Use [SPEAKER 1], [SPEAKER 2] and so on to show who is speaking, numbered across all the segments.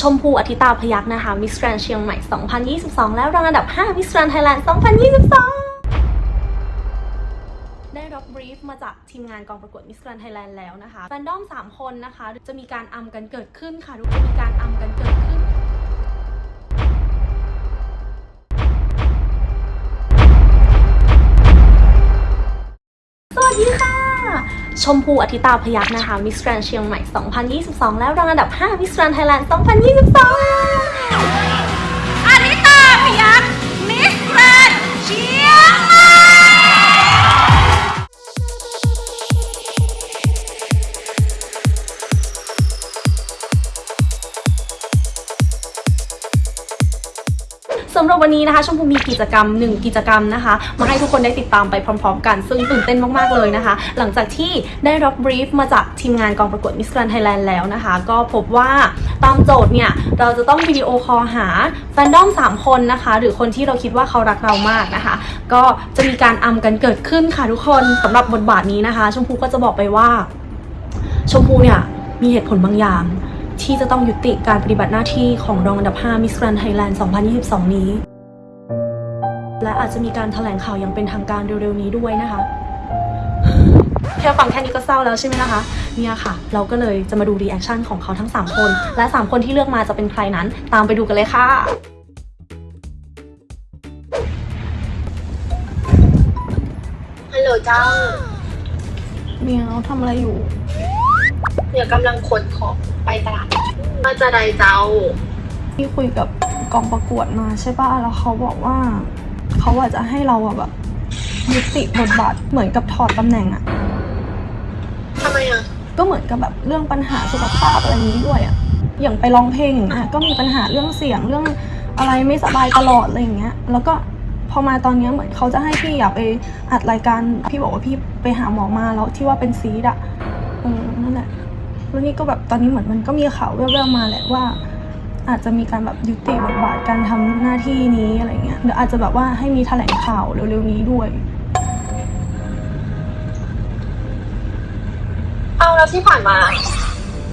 [SPEAKER 1] ชมพูอธิตาพยักษ์นะคะ Miss Grand เชียงใหม่ 2022 แล้วรองอันดับ 5 Miss Grand Thailand 2022 ได้รับ briefมาจากทีมงานกองประกวด Miss Grand Thailand แล้วนะคะแฟนดอม 3 คนนะคะ จะมีการอำกันเกิดขึ้นค่ะทุกคนมีการอำกันเกิดขึ้น ชมพูอธิตาพยักษ์นะคะ Miss Grand เชียงใหม่ 2022 แล้วรางอันดับ 5 มิสแกรนไทยแลนด์ 2022
[SPEAKER 2] นี้
[SPEAKER 1] นะคะชมพูมีกิจกรรม 1 กิจกรรมนะคะมาให้ทุกคนได้ติดตามไปพร้อม ๆ กัน ซึ่งตื่นเต้นมากๆเลยนะคะ หลังจากที่ได้รับ brief มาจากทีมงานกองประกวดมิส s กรนไทยแลนด์แล้วนะคะ ก็พบว่าตามโจทย์เนี่ย เราจะต้อง video call หาแฟนดอม 3 คนนะคะ หรือคนที่เราคิดว่าเขารักเรามากนะคะ ก็จะมีการอำกันเกิดขึ้นค่ะทุกคนสำหรับบทบาทนี้นะคะ ชมพูก็จะบอกไปว่า ชมพูเนี่ยมีเหตุผลบางอย่างที่จะต้องยุติการปฏิบัติหน้าที่ของรองอันดับ 5 Miss Grand Thailand 2022 นี้ และอาจจะมีการแถลงข่าวอย่างเป็นทางการเร็วๆนี้ด้วยนะคะแค่ฟังแค่นี้ก็เศร้าแล้วใช่ไหมนะคะ เนี่ยค่ะ เราก็เลยจะมาดู reaction ของเขาทั้ง 3 คน และ 3 คนที่เลือกมาจะเป็นใครนั้น ตามไปดูกันเลยค่ะ
[SPEAKER 3] ฮัลโหลเจ้า
[SPEAKER 1] เมียวทำอะไรอยู่
[SPEAKER 3] เดี๋ยวกำลังขนของไปตลาดมาจะใดเจ้า
[SPEAKER 1] ที่คุยกับกองประกวดมาใช่ป่ะแล้วเขาบอกว่า เขาอาจจะให้เราอะแบบยุติบทบาทเหมือนกับถอดตำแหน่งอะ
[SPEAKER 3] ทำไมอะ
[SPEAKER 1] ก็เหมือนกับแบบเรื่องปัญหาสุขภาพอะไรนี้ด้วยอะอย่างไปร้องเพลงอย่างเงี้ยก็มีปัญหาเรื่องเสียงเรื่องอะไรไม่สบายตลอดอะไรอย่างเงี้ย แล้วก็พอมาตอนเนี้ยเหมือนเขาจะให้พี่อยากไปอัดรายการพี่บอกว่าพี่ไปหาหมอมาแล้วที่ว่าเป็นซีดอะเออนั่นแหละแล้วนี่ก็แบบตอนนี้เหมือนมันก็มีข่าวแว่วๆมาแหละว่า อาจจะมีการแบบยุติบทบาทการทำหน้าที่นี้อะไรเงี้ยเดี๋ยวอาจจะแบบว่าให้มีแถลงข่าวเร็วๆนี้ด้วย
[SPEAKER 3] เอาแล้วที่ผ่านมา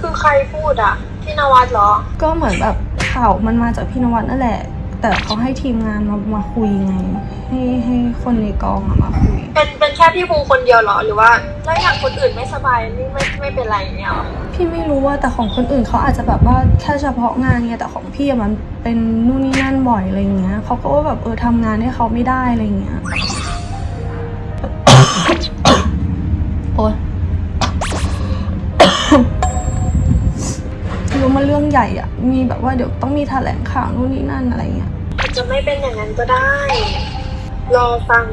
[SPEAKER 3] คือใครพูดอะพี่นวัดเหรอ
[SPEAKER 1] ก็เหมือนแบบข่าวมันมาจากพี่นวัดนั่นแหละ แต่เขาให้ทีมงานมามาคุยไง ให้ให้คนในกองอะมาคุย
[SPEAKER 3] เป็นเป็นแค่พี่ภูคนเดียวเหรอหรือว่าแล้วอย่างคนอื่นไม่สบายนี่ไม่ไม่เป็นไรเนี่ยหรอ
[SPEAKER 1] พี่ไม่รู้ว่าแต่ของคนอื่นเขาอาจจะแบบว่าแค่เฉพาะงานไงแต่ของพี่อะมันเป็นนู่นนี่นั่นบ่อยอะไรเงี้ยเขาก็ว่าแบบเออทำงานให้เขาไม่ได้อะไรเงี้ย ใหญ่อะมีแบบว่าเดี๋ยวต้องมีแถลงข่าวนู่นนี่นั่นอะไรเงี้ย
[SPEAKER 3] อาจจะไม่เป็นอย่างนั้นก็ได้ รอฟัง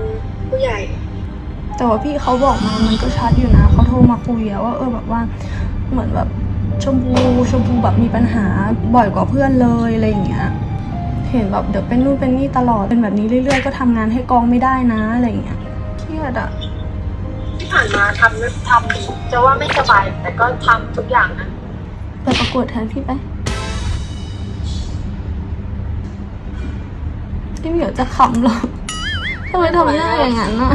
[SPEAKER 3] ผู้ใหญ่
[SPEAKER 1] แต่ว่าพี่เขาบอกมามันก็ชัดอยู่นะเขาโทรมาคุยอะว่าเออแบบว่าเหมือนแบบชมพูชมพูแบบมีปัญหาบ่อยกว่าเพื่อนเลยอะไรอย่างเงี้ยเห็นแบบเดี๋ยวเป็นนู่นเป็นนี่ตลอดเป็นแบบนี้เรื่อยๆ ก็ทำงานให้กองไม่ได้นะอะไรอย่างเงี้ยเครียดอะ
[SPEAKER 3] ที่ผ่านมาทำทำจะว่าไม่สบายแต่ก็ทำทุกอย่างนะ
[SPEAKER 1] ไปประกวดแทนพี่ไป พี่เหมียวจะขำเหรอทำไมทำหน้าอย่างนั้นอะ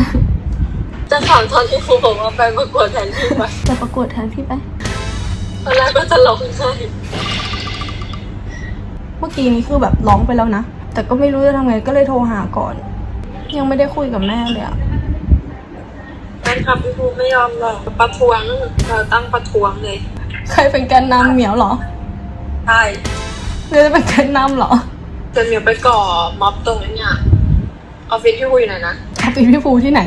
[SPEAKER 3] จะถามตอนที่ครูบอกว่าไปประกวดแทนพี่ไป
[SPEAKER 1] ไปประกวดแทนพี่ไป
[SPEAKER 3] ตอนแรกก็จะร้องไห้
[SPEAKER 1] เมื่อกี้นี้คือแบบร้องไปแล้วนะ แต่ก็ไม่รู้จะทำไงก็เลยโทรหาก่อน ยังไม่ได้คุยกับแม่เลยอะ
[SPEAKER 3] แฟนคลับพี่ภูไม่ยอมหรอกประท้วงเราตั้งประท้วงเลย
[SPEAKER 1] ใครเป็นแกนนำเหมียวเหรอ
[SPEAKER 3] ใช่
[SPEAKER 1] เรือจะเป็นแกนนำเหรอ
[SPEAKER 3] จนเหมียวไปก่อม็อบตรงนี้เนี่ยออฟฟิศพี่ภูอยู่ไหนนะ
[SPEAKER 1] ออฟฟิศพี่ฟูที่ไหน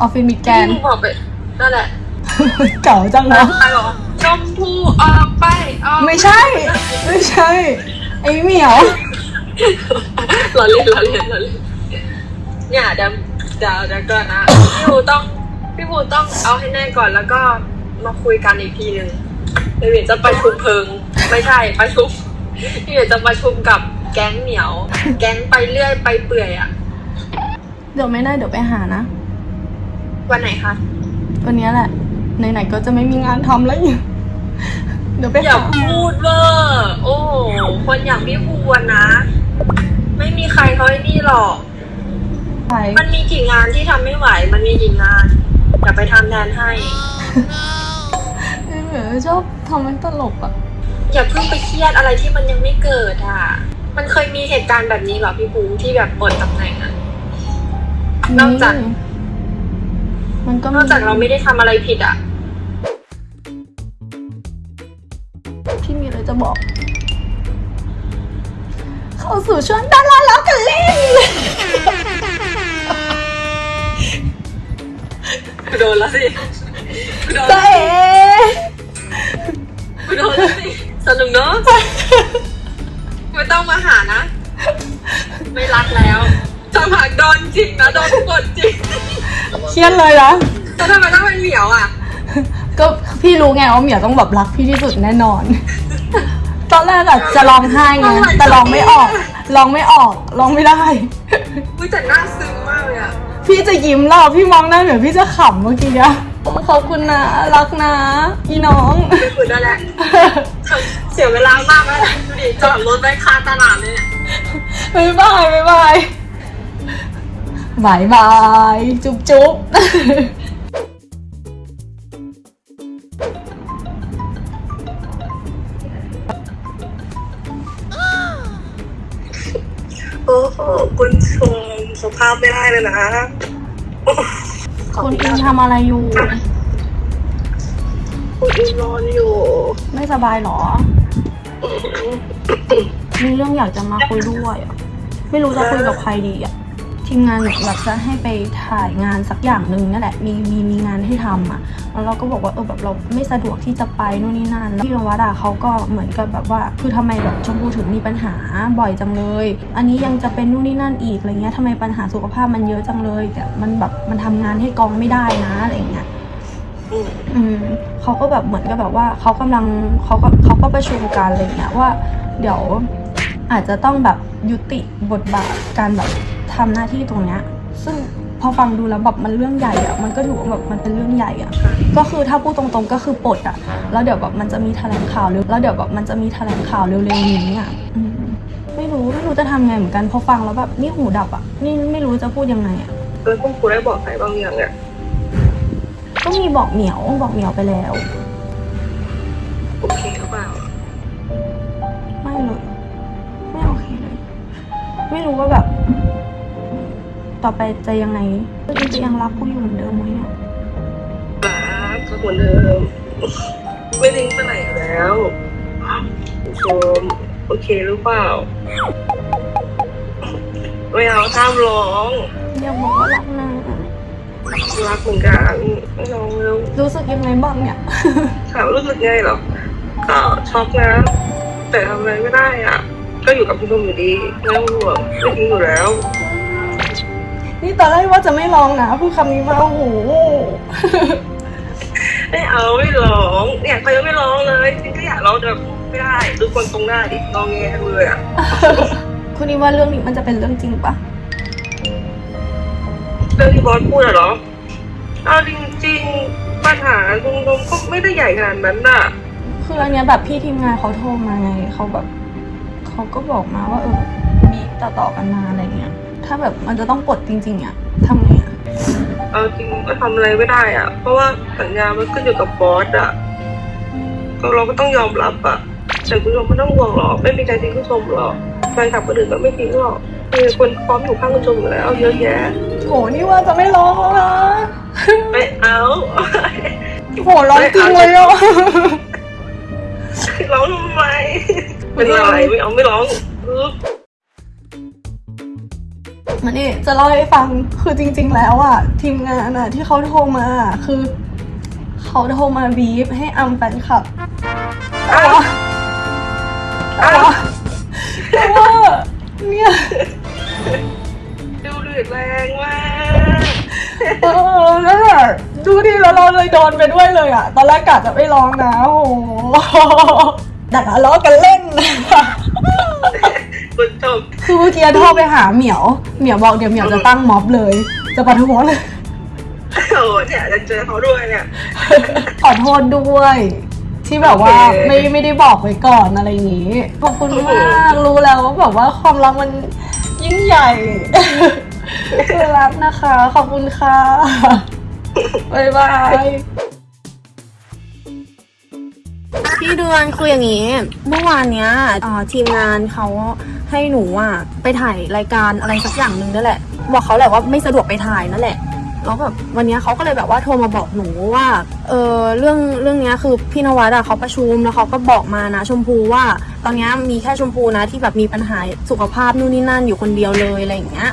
[SPEAKER 1] ออฟฟิศมิดแกน
[SPEAKER 3] พี่ภูบอกไปนั่นแหละ
[SPEAKER 1] เก่าจังนะ
[SPEAKER 3] ใครบอกว่าชมพูออกไปออก
[SPEAKER 1] ไม่ใช่ ไม่ใช่ ไอ้เหมียว
[SPEAKER 3] เราเล่นเราเล่นเราเล่นเนี่ยเดี๋ยวเดี๋ยวเดี๋ยวก่อนนะพี่ภูต้องพี่ภูต้องเอาให้แน่ก่อนแล้วก็มาคุยกันอีกทีหนึ่งเดี๋ยวเหมียวจะประชุมเพลิง ไม่ใช่ประชุมพี่เหมียวจะประชุมกับ แก๊งเหมียว แก๊งไปเรื่อยไปเปื่อยอะ
[SPEAKER 1] เดี๋ยวไม่ได้เดี๋ยวไปหานะ
[SPEAKER 3] วันไหนคะ
[SPEAKER 1] วันนี้แหละ ไหนๆก็จะไม่มีงานทำแล้วเนี่ยเดี๋ยวไป
[SPEAKER 3] อย่า
[SPEAKER 1] หา
[SPEAKER 3] พูดเวอร์โอ้โหคนอย่างพี่ภูอะนะ ไม่มีใครเขาไอ้นี่หรอก
[SPEAKER 1] ไป
[SPEAKER 3] มันมีกี่งานที่ทำไม่ไหว มันมีกี่งานอย่าไปทำแทนให้
[SPEAKER 1] ไอ้เหมียวชอบทำให้ตลกอะ
[SPEAKER 4] อย่าเพิ่งไปเครียดอะไรที่มันยังไม่เกิดอะ มันเคยมีเหตุการณ์แบบนี้เหรอพี่ภูที่แบบปลดตำแหน่งอะนอกจาก
[SPEAKER 1] มันก็
[SPEAKER 4] นอกจากเราไม่ได้ทำอะไรผิดอะ
[SPEAKER 1] พี่มีอะไรจะบอก เข้าสู่ช่วงดาราแล้วกันเล่น
[SPEAKER 4] โดนแล้วสิโดน
[SPEAKER 1] เจ๊
[SPEAKER 4] โดนแล้วสิสนุกเนาะไม่ ต้องมาหานะ ไม่รักแล้วจะผักโดนจริงนะโดนกดจริง
[SPEAKER 1] เครียดเลยนะ
[SPEAKER 4] แล้วทำไมต้องเป็นเหมียวอะ
[SPEAKER 1] ก็พี่รู้ไงว่าเหมียวต้องแบบรักพี่ที่สุดแน่นอน ตอนแรกอะจะร้องไห้ไงแต่ร้องไม่ออกร้องไม่ออกร้องไม่ได้
[SPEAKER 4] อุ้ยแต่น่าซึ้งมากเลยอะ
[SPEAKER 1] พี่จะยิ้มแล้วพี่มองหน้าเหมียวพี่จะขำเมื่อกี้อะขอบคุณนะรักนะอีน้อง
[SPEAKER 4] ไปคุยได้แหละเสียเวลามากแล้วดูดิ จอดรถไว้คาตลาดเลยเนี่ย
[SPEAKER 1] บ๊ายบายบ๊ายบายบายบายจุ๊บจุ๊บ
[SPEAKER 4] โอ้โหคุณชมสภาพไม่ได้เลยนะ
[SPEAKER 1] คุณอินทำอะไรอยู่
[SPEAKER 4] คุณอินนอนอยู่
[SPEAKER 1] ไม่สบายเหรอ มีเรื่องอยากจะมาคุยด้วยอะไม่รู้จะคุยกับใครดีอะทีมงานแบบจะให้ไปถ่ายงานสักอย่างหนึ่งนั่นแหละมีมีมีงานให้ทำอะแล้วเราก็บอกว่าเออแบบเราไม่สะดวกที่จะไปนู่นนี่นั่นพี่นวัดอะเขาก็เหมือนกับแบบว่า คือทำไมแบบชมพูถึงมีปัญหาบ่อยจังเลย อันนี้ยังจะเป็นนู่นนี่นั่นอีกอะไรเงี้ยทำไมปัญหาสุขภาพมันเยอะจังเลยแต่มันแบบมันทำงานให้กองไม่ได้นะอะไรเงี้ย
[SPEAKER 4] อืม
[SPEAKER 1] อืมเขาก็แบบเหมือนกับแบบว่าเขากำลังเขาก็เขาก็ประชุมกันอะไรเงี้ยว่า เดี๋ยว อาจจะต้องแบบยุติบทบาทการแบบทำหน้าที่ตรงเนี้ยซึ่งพอฟังดูแล้วแบบมันเรื่องใหญ่อะมันก็ถือว่าแบบมันเป็นเรื่องใหญ่อะก็คือถ้าพูดตรงๆก็คือปลดอะแล้วเดี๋ยวแบบมันจะมีแถลงข่าวเร็วแล้วเดี๋ยวแบบมันจะมีแถลงข่าวเร็วๆนี้อะอืมไม่รู้ไม่รู้จะทำไงเหมือนกันพอฟังแล้วแบบนี่หูดับอะนี่ไม่รู้จะพูดยังไงอะ
[SPEAKER 4] แล้วคุณครูได้บอกใครบ้างยังอะ
[SPEAKER 1] ก็มีบอกเหมียวบอกเหมียวไปแล้ว ว่าแบบ ต่อไปจะยังไงก็จะยังรักกูอยู่เหมือนเดิมไหมอะ
[SPEAKER 4] รักก็เหมือนเดิมไม่ทิ้งไปไหนแล้วคุณชมโอเคหรือเปล่าไม่เอาห้ามร้อง
[SPEAKER 1] อยากบอกว่ารักนะ
[SPEAKER 4] รักเหมือนกันไม่ร้องแล้ว
[SPEAKER 1] รู้สึกยังไงบ้างเนี่ย
[SPEAKER 4] ถามรู้สึกไงเหรอก็ช็อกนะแต่ทำอะไรไม่ได้อะ ก็อยู่กับพี่ชมอยู่ดีไม่ต้องห่วงไม่ทิ้งอยู่แล้ว
[SPEAKER 1] นี่ตอนแรกว่าจะไม่ลองนะพูดคำนี้มาโอ้โห
[SPEAKER 4] ไม่เอาไม่ร้องเนี่ยเขายังไม่ร้องเลยจริงๆก็อยากร้องแต่พูดไม่ได้ดูคนตรงหน้าดิงอแงทั้งเลยอะ
[SPEAKER 1] คุณนี่ว่าเรื่องนี้มันจะเป็นเรื่องจริงปะ
[SPEAKER 4] เรื่องที่บอสพูดอะเหรอเอาจริงๆปัญหาตรงๆก็ไม่ได้ใหญ่ขนาดนั้นน่ะ
[SPEAKER 1] คืออันเนี้ยแบบพี่ทีมงานเขาโทรมาไงเขาแบบ เขาก็บอกมาว่าเออมีต่อต่อๆกันมาอะไรเงี้ย ถ้าแบบมันจะต้องปลดจริง ๆอะทำไงอะ
[SPEAKER 4] เอาจริงก็ทำอะไรไม่ได้อะ เพราะว่าสัญญามันขึ้นอยู่กับบอสอะก็เราก็ต้องยอมรับอะแต่คุณผู้ชมไม่ต้องห่วงหรอกไม่มีใครทิ้งคุณผู้ชมหรอกแฟนคลับคนอื่นก็ไม่ทิ้งหรอกมีคนพร้อมอยู่ข้างคุณผู้ชมอยู่แล้วเยอะแยะ
[SPEAKER 1] โหนี่ว่าจะไม่ร้องแล้วนะ
[SPEAKER 4] ไม่เอา
[SPEAKER 1] โหร้องจริงเลยอะ
[SPEAKER 4] ร้องทำไม เป็นอะไรไม่เอาไม่ร้องอึ๊บ
[SPEAKER 1] มานี่จะเล่าให้ฟังคือจริง ๆ แล้วอะทีมงานอะที่เขาโทรมาอะคือเขาโทรมาบีฟให้อัมแฟนคลับแต่ว่าแต่ว่าแต่ว่าเนี่ย
[SPEAKER 4] ดูเดือดแรงมาก
[SPEAKER 1] เออนั่นแหละดูดิแล้วเราเลยโดนไปด้วยเลยอะตอนแรกกะจะไม่ร้องนะโอ้โห ดักล้อกันเล่น
[SPEAKER 4] คุณผู้ชม
[SPEAKER 1] คือเมื่อกี้โทรไปหาเหมียว เหมียวบอกเดี๋ยวเหมียวจะตั้งม็อบเลย จะประท้วงเลย
[SPEAKER 4] โอ้เนี่ยจะเจอเขาด้วยเนี่ย
[SPEAKER 1] ขอโทษด้วย ที่แบบว่า
[SPEAKER 4] โอเค
[SPEAKER 1] ไม่ไม่ได้บอกไว้ก่อนอะไรอย่างนี้ขอบคุณมากรู้แล้วว่าแบบว่าความรักมันยิ่งใหญ่คือรักนะคะ ขอบคุณค่ะบ๊ายบาย พี่เดือนคืออย่างนี้ เมื่อวานเนี้ยทีมงานเขาให้หนูอะไปถ่ายรายการอะไรสักอย่างหนึ่งนั่นแหละ บอกเขาแหละว่าไม่สะดวกไปถ่ายนั่นแหละแล้วแบบวันนี้เขาก็เลยแบบว่าโทรมาบอกหนูว่าเออเรื่องเรื่องเนี้ยคือพี่นวัดอะเขาประชุมแล้วเขาก็บอกมานะชมพูว่า ตอนเนี้ยมีแค่ชมพูนะที่แบบมีปัญหาสุขภาพนู่นนี่นั่นอยู่คนเดียวเลยอะไรอย่างเงี้ย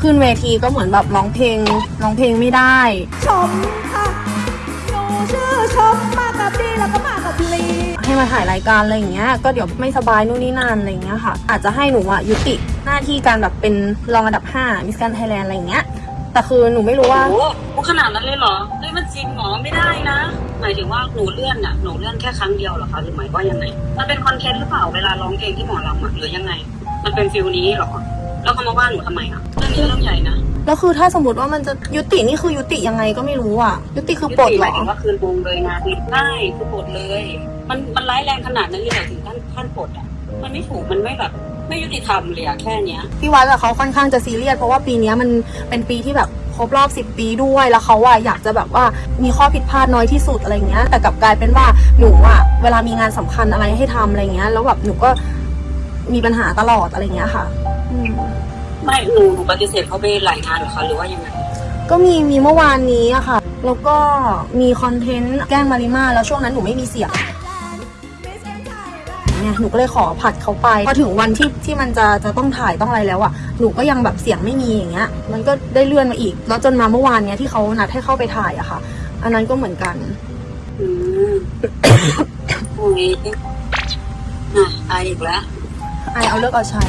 [SPEAKER 1] ขึ้นเวทีก็เหมือนแบบร้องเพลงร้องเพลงไม่ได้
[SPEAKER 2] ชมค่ะหนูชื่อชมมากับดีแล้วก็มากับลี
[SPEAKER 1] มาถ่ายรายการอะไรอย่างเงี้ย ก็เดี๋ยวไม่สบายนู่นนี่นั่นอะไรอย่างเงี้ยค่ะ อาจจะให้หนูอะยุติหน้าที่การแบบเป็นรองอันดับ5มิสแกนไทยแลนด์อะไรอย่างเงี้ย แต่คือหนูไม่รู้ว่า
[SPEAKER 5] โอ้โหขนาดนั้นเลยเหรอเฮ้ยมันจริงเหรอไม่ได้นะ หมายถึงว่าหนูเลื่อนน่ะหนูเลื่อนแค่ครั้งเดียวเหรอคะหรือหมายว่ายังไง มันเป็นคอนเทนต์หรือเปล่าเวลาร้องเพลงที่หมอลำอะหรือยังไง มันเป็นฟิลนี้เหรอ แล้วเขามาว่าหนูทำไมอะเรื่องนี้เรื่องใหญ่นะ
[SPEAKER 1] แล้วคือถ้าสมมติว่ามันจะยุตินี่คือยุติยังไงก็ไม่รู้อะ ยุติคือปลด
[SPEAKER 5] ยุติ
[SPEAKER 1] เห
[SPEAKER 5] ห
[SPEAKER 1] ร
[SPEAKER 5] มาย
[SPEAKER 1] อ
[SPEAKER 5] ถึงว่าคืนวงเลยนะคือใช่คือปลดเลย มันมันร้ายแรงขนาดนั้นเลยเหรอถึงขั้นขั้นปลดอะมันไม่ถูกมันไม่แบบไม่ยุติธรรมเลยอะแค่เนี้ย
[SPEAKER 1] พี่วัดอะเขาค่อนข้างจะซีเรียสเพราะว่าปีเนี้ยมันเป็นปีที่แบบครบรอบ 10 ปีด้วยแล้วเขาอะอยากจะแบบว่ามีข้อผิดพลาดน้อยที่สุดอะไรเงี้ย แต่กลับกลายเป็นว่าหนูอะเวลามีงานสำคัญอะไรให้ทำอะไรเงี้ย แล้วแบบหนูก็มีปัญหาตลอดอะไรเงี้ยค่ะ อืม
[SPEAKER 5] ไม่หนูหนูปฏิเสธเขาไปหลายงานเหรอคะหรือว่ายังไง
[SPEAKER 1] ก็มีมีเมื่อวานนี้อะค่ะ แล้วก็มีคอนเทนต์แกล้งมาริมาแล้วช่วงนั้นหนูไม่มีเสียง เนี่ยหนูก็เลยขอผัดเขาไปพอถึงวันที่ที่มันจะจะต้องถ่ายต้องอะไรแล้วอะหนูก็ยังแบบเสียงไม่มีอย่างเงี้ย มันก็ได้เลื่อนมาอีก แล้วจนมาเมื่อวานเนี้ยที่เขานัดให้เข้าไปถ่ายอะค่ะ อันนั้นก็เหมือนกัน
[SPEAKER 5] อืมโอ้ยอะอายอีกแล้ว
[SPEAKER 1] ไอเอาเลิกเอาใช้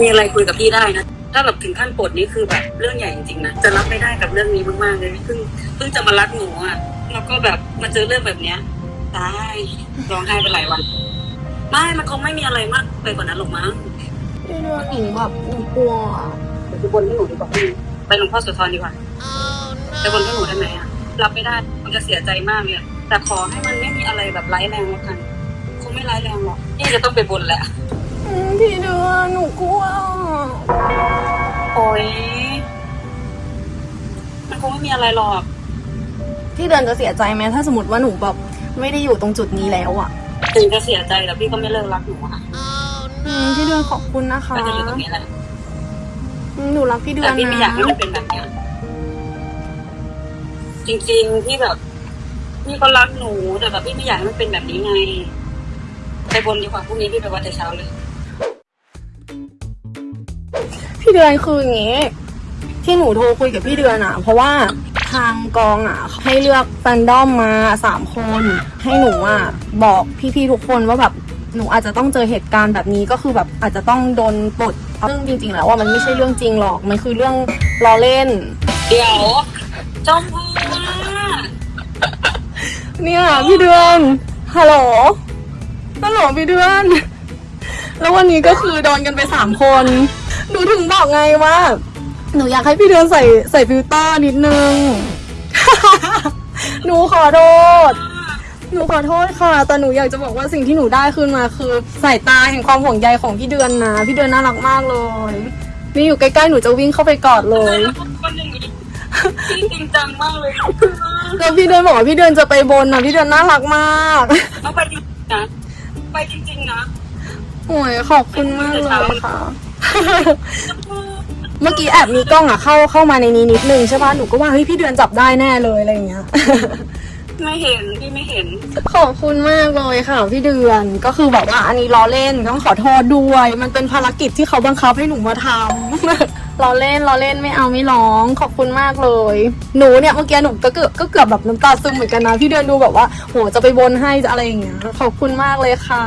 [SPEAKER 5] มีอะไรคุยกับพี่ได้นะ ถ้าแบบถึงขั้นปลดนี่คือแบบเรื่องใหญ่จริงๆนะ จะรับไม่ได้กับเรื่องนี้มากๆเลยเพิ่งเพิ่งจะมารักหนูอะ แล้วก็แบบมาเจอเรื่องแบบเนี้ยตาย ร้องไห้ไปหลายวัน ไม่ มันคงไม่มีอะไรมากไปกว่านั้นหรอกมั้ง
[SPEAKER 1] พี่เดือนหนูแบบหนูกลัวอะ
[SPEAKER 5] เดี๋ยวไปบนให้หนูดีกว่าพี่ไปหลวงพ่อโสุธรดีกว่าไปบนให้หนูได้ไหมอะรับไม่ได้ มันจะเสียใจมากเลยอะแต่ขอให้มันไม่มีอะไรแบบร้ายแรงแล้วกัน คงไม่ร้ายแรงหรอกพี่จะต้องไปบนแหละ
[SPEAKER 1] อืมพี่เดือนหนูกลัว
[SPEAKER 5] โอ้ยมันคงไม่มีอะไรหรอก
[SPEAKER 1] พี่เดือนจะเสียใจไหมถ้าสมมติว่าหนูแบบ ไม่ได้อยู่ตรงจุดนี้แล้วอะ
[SPEAKER 5] ถึงจะเสียใจแต่พี่ก็ไม่เลิกรักหนูอะ
[SPEAKER 1] อืมพี่เดือนขอบคุณนะคะ
[SPEAKER 5] ก็จะอยู่ตรงนี้แหละ
[SPEAKER 1] อืมหนูรักพี่เดือ
[SPEAKER 5] แต่
[SPEAKER 1] น
[SPEAKER 5] พี่ไม่
[SPEAKER 1] นะ
[SPEAKER 5] อยากให้มันเป็นแบบเนี้ยจริงๆพี่แบบพี่ก็รักหนูแต่แบบพี่ไม่อยากให้มันเป็นแบบนี้ไงไปบนดีกว่าพรุ่งนี้พี่ไปวัดแต่เช้าเลย
[SPEAKER 1] พี่เดือนคืออย่างงี้ ที่หนูโทรคุยกับพี่เดือนอะเพราะว่า ทางกองอะให้เลือกแฟนดอมมาสามคน ให้หนูอะบอกพี่ๆทุกคนว่าแบบหนูอาจจะต้องเจอเหตุการณ์แบบนี้ก็คือแบบอาจจะต้องโดนปลดเรื่องจริงๆแล้วว่ามันไม่ใช่เรื่องจริงหรอกมันคือเรื่องล้อเล่น
[SPEAKER 5] เดี๋ยวชมพูว่า
[SPEAKER 1] เนี่ยพี่เดือนฮัลโหลฮัลโหลพี่เดือน แล้ววันนี้ก็คือโดนกันไปสามคนหนูถึงบอกไงว่า หนูอยากให้พี่เดือนใส่ใส่ฟิลเตอร์นิดนึง หนูขอโทษ หนูขอโทษค่ะ แต่หนูอยากจะบอกว่าสิ่งที่หนูได้คืนมาคือสายตาแห่งความห่วงใยของพี่เดือนนะ พี่เดือนน่ารักมากเลย นี่อยู่ใกล้ๆหนูจะวิ่งเข้าไปกอดเลย
[SPEAKER 5] แล้วคนอย่างนี้พี่จริงจังมากเลย
[SPEAKER 1] แล้วพี่เดือนบอกว่าพี่เดือนจะไปบนนะพี่เดือนน่ารักมาก
[SPEAKER 5] เอาไปจริงๆนะไปจริงๆนะ
[SPEAKER 1] โอ้ยขอบคุณมากเลยค่ะ เมื่อกี้แอบมีกล้องอะเข้าเข้ามาในนี้นิดนึงใช่ป่ะหนูก็ว่าเฮ้ยพี่เดือนจับได้แน่เลยอะไรอย่างเงี้ย
[SPEAKER 5] ไม่เห็นพี่ไม่เห็น
[SPEAKER 1] ขอบคุณมากเลยค่ะพี่เดือนก็คือแบบว่าอันนี้ล้อเล่นต้องขอโทษด้วย มันเป็นภารกิจที่เขาบังคับให้หนูมาทำ ล้อเล่นล้อเล่นไม่เอาไม่ร้อง ขอบคุณมากเลย หนูเนี่ยเมื่อกี้หนูก็เกือบก็เกือบแบบน้ำตาซึมเหมือนกันนะพี่เดือนดูแบบว่าโหจะไปบนให้จะอะไรอย่างเงี้ยขอบคุณมากเลยค่ะ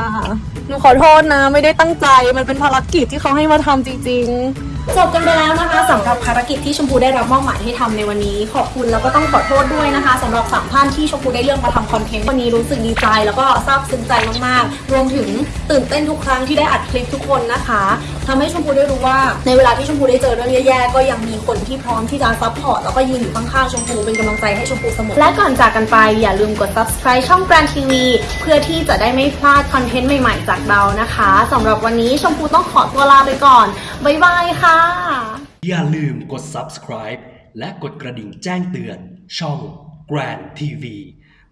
[SPEAKER 1] หนูขอโทษนะ ไม่ได้ตั้งใจมันเป็นภารกิจที่เขาให้มาทำจริง ๆ จบกันไปแล้วนะคะสำหรับภารกิจที่ชมพูได้รับมอบหมายให้ทำในวันนี้ ขอบคุณแล้วก็ต้องขอโทษด้วยนะคะสำหรับสามท่านที่ชมพูได้เลือกมาทำคอนเทนต์วันนี้รู้สึกดีใจ แล้วก็ซาบซึ้งใจมากๆ รวมถึงตื่นเต้นทุกครั้งที่ได้อัดคลิปทุกคนนะคะทำให้ชมพูได้รู้ว่า ในเวลาที่ชมพูได้เจอเรื่องแย่ๆก็ยังมีคนที่พร้อมที่จะ support แล้วก็ยืนอยู่ข้างๆชมพูเป็นกำลังใจให้ชมพูเสมอและก่อนจากกันไปอย่าลืมกด subscribe ช่อง Grand TV เพื่อที่จะได้ไม่พลาดคอนเทนต์ใหม่ๆ จากเรานะคะสำหรับวันนี้ชมพูต้องขอตัวลาไปก่อนบ๊ายบายค่ะ
[SPEAKER 6] อย่าลืมกด subscribe และกดกระดิ่งแจ้งเตือน ช่อง Grand TV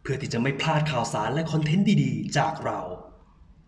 [SPEAKER 6] เพื่อที่จะไม่พลาดข่าวสารและคอนเทนต์ดีๆ จากเรา